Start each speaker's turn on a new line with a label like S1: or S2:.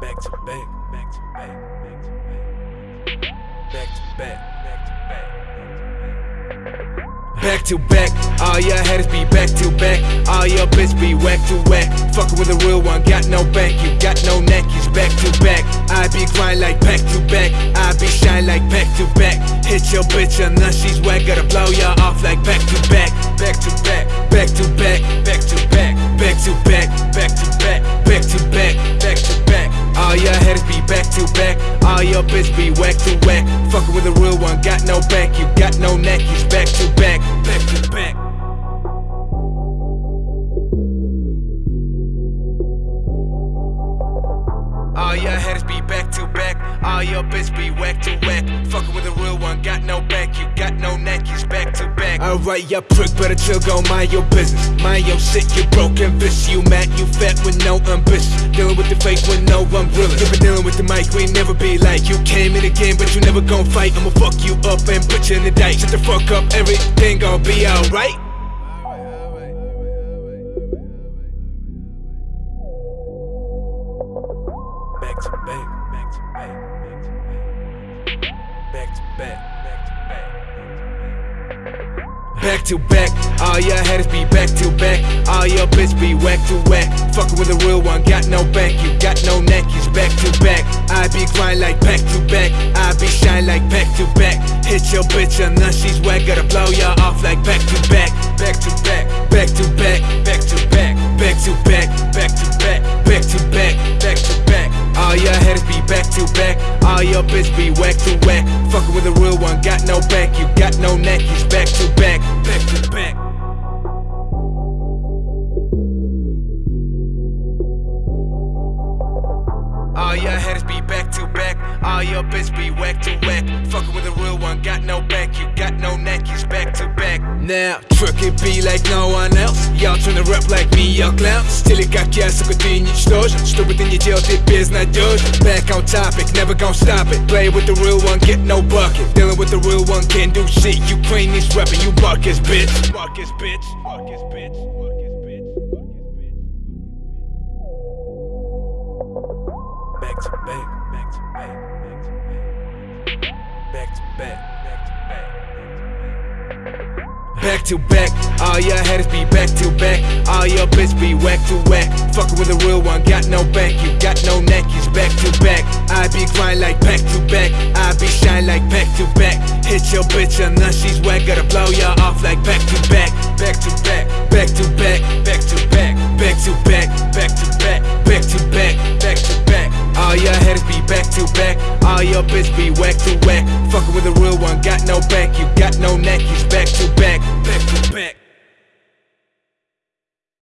S1: Back to back, back to back, back to back, back to back, back to back. Back to back, all your haters be back to back. All your bitch be whack to whack. Fuckin' with a real one, got no bank, you got no neck, he's back to back. I be grind like back to back, I be shine like back to back. Hit your bitch and now she's whack, gotta blow ya off like back to back, back to back, back All your haters be back to back, all your bitch be whack to whack. Fuckin' with a real one, got no back you got no neck, he's back to back, back to back. All your haters be back to back. All your bitch be whack to whack. Alright, ya prick, better chill, go mind your business. Mind your shit, you broken bitch. You mad, you fat with no ambition. Dealing with the fake with no real. You been dealing with the mic, we never be like you came in again, but you never gon' fight. I'ma fuck you up and put you in the dice. Shut the fuck up, everything gon' be alright. Back to back, back to back, back to back, back to back, back to back. Back to back, all your haters be back to back. All your bitch be whack to whack. Fuckin' with a real one, got no bank, you got no neck, he's back to back. I be grind like back to back, I be shine like back to back. Hit your bitch and now she's whack, gotta blow ya off like back to back, back to back, back to back, back to back, back to back, back to back, back to back, back to back. All your haters be back to back, all your bitch be whack to whack. Fuckin' with a real one, got no bank, your haters be back to back. All your bitch be whack to whack. Fuckin' with a real one, got no bank, you got no neck, he's back to back. Now, truckin' be like no one else. Y'all tryna rap like me, y'all clowns. Стили как я, сука, ты ничтожен. Что бы ты ни делал, ты безнадежен. Back on topic, never gon' stop it. Play with the real one, get no bucket. Dealing with the real one, can't do shit. Ukrainians rapping, you Marcus, bitch. Marcus, bitch. Marcus, bitch. Back to back, to back. All your haters be back to back. All your bitch be whack to whack. Fuckin' with a real one, got no back you got no neck, he's back to back. I be grind like back to back, I be shine like back to back. Hit your bitch and now she's whack, gotta blow ya off like back to back, back to back, back to back all your bitch be whack to whack. Fuckin' with a real one, got no back, you got no neck, he's back.